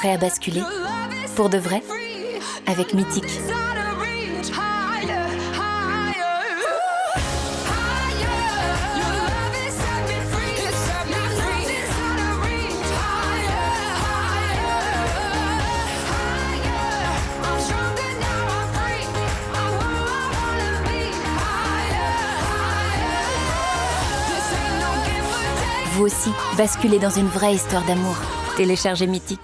Prêt à basculer Pour de vrai Avec Mythique. Vous aussi, basculez dans une vraie histoire d'amour. Téléchargez Mythique.